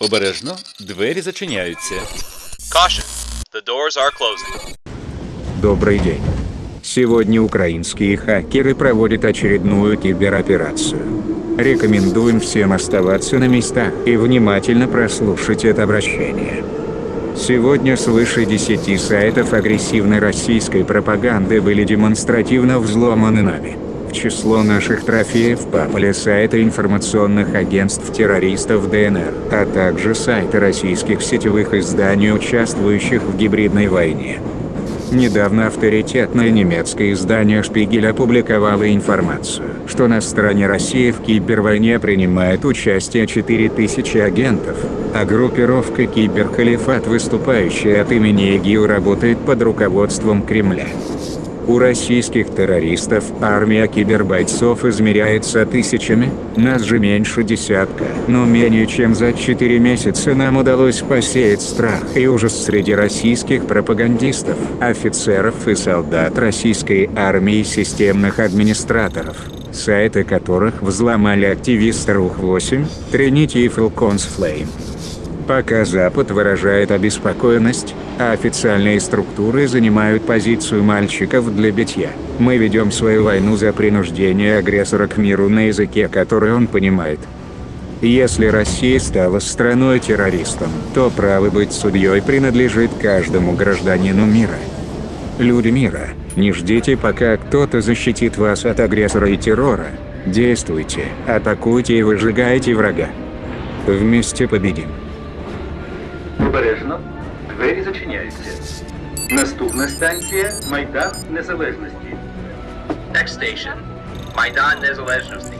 Обережно, двері зачиняються. Caution. The doors are closing. Добрый день. Сегодня украинские хакеры проводят очередную кибероперацию. Рекомендуем всем оставаться на местах и внимательно прослушать это обращение. Сегодня свыше 10 сайтов агрессивной российской пропаганды были демонстративно взломаны нами. Число наших трофеев попали сайты информационных агентств террористов ДНР, а также сайты российских сетевых изданий, участвующих в гибридной войне. Недавно авторитетное немецкое издание «Шпигель» опубликовало информацию, что на стороне России в кибервойне принимает участие 4000 агентов, а группировка «Киберхалифат», выступающая от имени ИГИЛ, работает под руководством Кремля. У российских террористов армия кибербойцов измеряется тысячами, нас же меньше десятка. Но менее чем за 4 месяца нам удалось посеять страх и ужас среди российских пропагандистов, офицеров и солдат российской армии и системных администраторов, сайты которых взломали активисты РУХ-8, Trinity и Falcons Flame. Пока Запад выражает обеспокоенность, а официальные структуры занимают позицию мальчиков для битья, мы ведем свою войну за принуждение агрессора к миру на языке, который он понимает. Если Россия стала страной-террористом, то право быть судьей принадлежит каждому гражданину мира. Люди мира, не ждите пока кто-то защитит вас от агрессора и террора. Действуйте, атакуйте и выжигайте врага. Вместе победим. Обережно, двері зачиняються. Наступна станція Майдан Незалежності. Next station. Maidan Nезалежності.